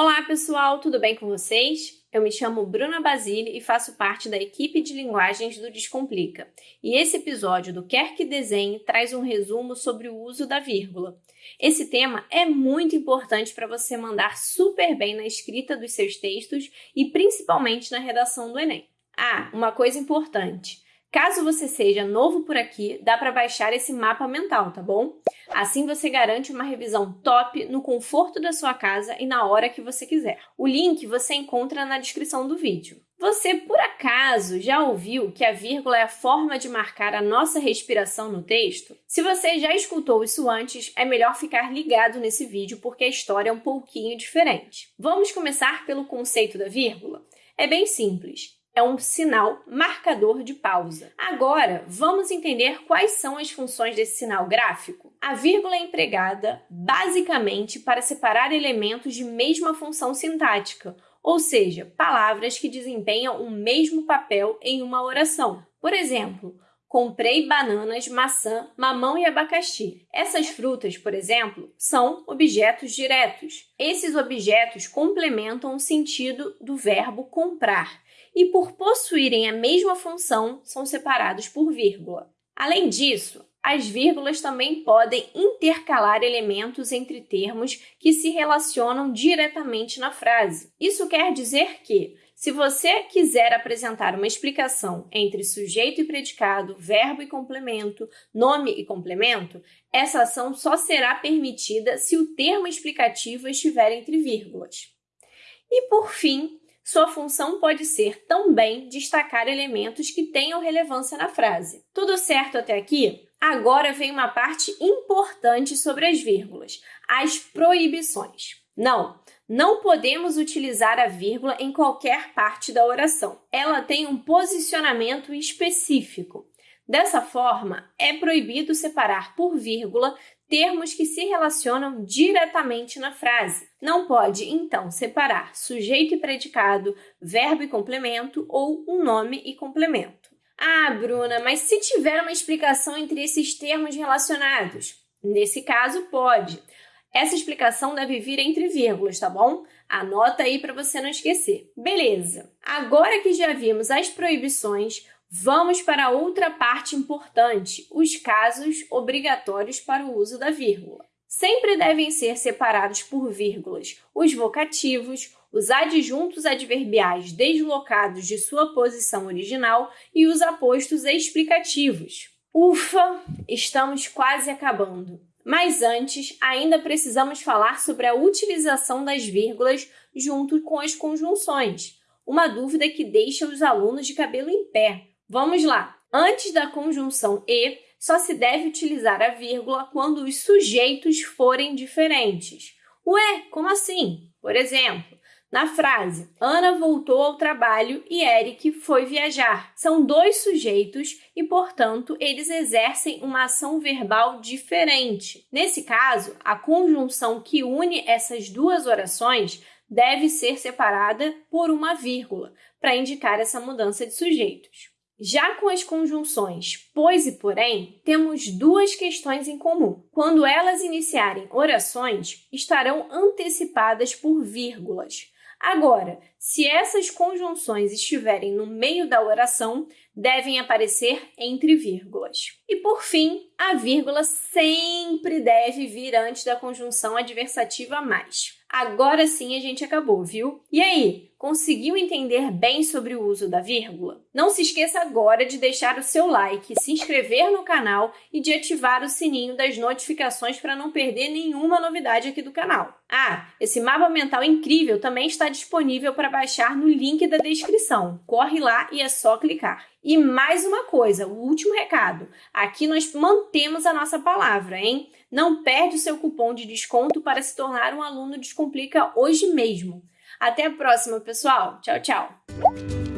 Olá pessoal, tudo bem com vocês? Eu me chamo Bruna Basile e faço parte da equipe de linguagens do Descomplica. E esse episódio do Quer que Desenhe traz um resumo sobre o uso da vírgula. Esse tema é muito importante para você mandar super bem na escrita dos seus textos e principalmente na redação do Enem. Ah, uma coisa importante. Caso você seja novo por aqui, dá para baixar esse mapa mental, tá bom? Assim você garante uma revisão top no conforto da sua casa e na hora que você quiser. O link você encontra na descrição do vídeo. Você, por acaso, já ouviu que a vírgula é a forma de marcar a nossa respiração no texto? Se você já escutou isso antes, é melhor ficar ligado nesse vídeo porque a história é um pouquinho diferente. Vamos começar pelo conceito da vírgula? É bem simples é um sinal marcador de pausa. Agora, vamos entender quais são as funções desse sinal gráfico. A vírgula é empregada basicamente para separar elementos de mesma função sintática, ou seja, palavras que desempenham o mesmo papel em uma oração. Por exemplo, comprei bananas, maçã, mamão e abacaxi. Essas frutas, por exemplo, são objetos diretos. Esses objetos complementam o sentido do verbo comprar e, por possuírem a mesma função, são separados por vírgula. Além disso, as vírgulas também podem intercalar elementos entre termos que se relacionam diretamente na frase. Isso quer dizer que, se você quiser apresentar uma explicação entre sujeito e predicado, verbo e complemento, nome e complemento, essa ação só será permitida se o termo explicativo estiver entre vírgulas. E, por fim, sua função pode ser também destacar elementos que tenham relevância na frase. Tudo certo até aqui? Agora vem uma parte importante sobre as vírgulas, as proibições. Não, não podemos utilizar a vírgula em qualquer parte da oração. Ela tem um posicionamento específico. Dessa forma, é proibido separar por vírgula termos que se relacionam diretamente na frase. Não pode, então, separar sujeito e predicado, verbo e complemento ou um nome e complemento. Ah, Bruna, mas se tiver uma explicação entre esses termos relacionados? Nesse caso, pode. Essa explicação deve vir entre vírgulas, tá bom? Anota aí para você não esquecer. Beleza! Agora que já vimos as proibições, Vamos para outra parte importante, os casos obrigatórios para o uso da vírgula. Sempre devem ser separados por vírgulas os vocativos, os adjuntos adverbiais deslocados de sua posição original e os apostos explicativos. Ufa, estamos quase acabando. Mas antes, ainda precisamos falar sobre a utilização das vírgulas junto com as conjunções, uma dúvida que deixa os alunos de cabelo em pé. Vamos lá! Antes da conjunção e, só se deve utilizar a vírgula quando os sujeitos forem diferentes. Ué, como assim? Por exemplo, na frase Ana voltou ao trabalho e Eric foi viajar. São dois sujeitos e, portanto, eles exercem uma ação verbal diferente. Nesse caso, a conjunção que une essas duas orações deve ser separada por uma vírgula para indicar essa mudança de sujeitos. Já com as conjunções pois e porém, temos duas questões em comum. Quando elas iniciarem orações, estarão antecipadas por vírgulas. Agora, se essas conjunções estiverem no meio da oração, devem aparecer entre vírgulas. E, por fim, a vírgula sempre deve vir antes da conjunção adversativa mais. Agora sim a gente acabou, viu? E aí, conseguiu entender bem sobre o uso da vírgula? Não se esqueça agora de deixar o seu like, se inscrever no canal e de ativar o sininho das notificações para não perder nenhuma novidade aqui do canal. Ah, esse mapa mental incrível também está disponível para baixar no link da descrição. Corre lá e é só clicar. E mais uma coisa, o último recado. Aqui nós mantemos a nossa palavra, hein? Não perde o seu cupom de desconto para se tornar um aluno Descomplica hoje mesmo. Até a próxima, pessoal. Tchau, tchau!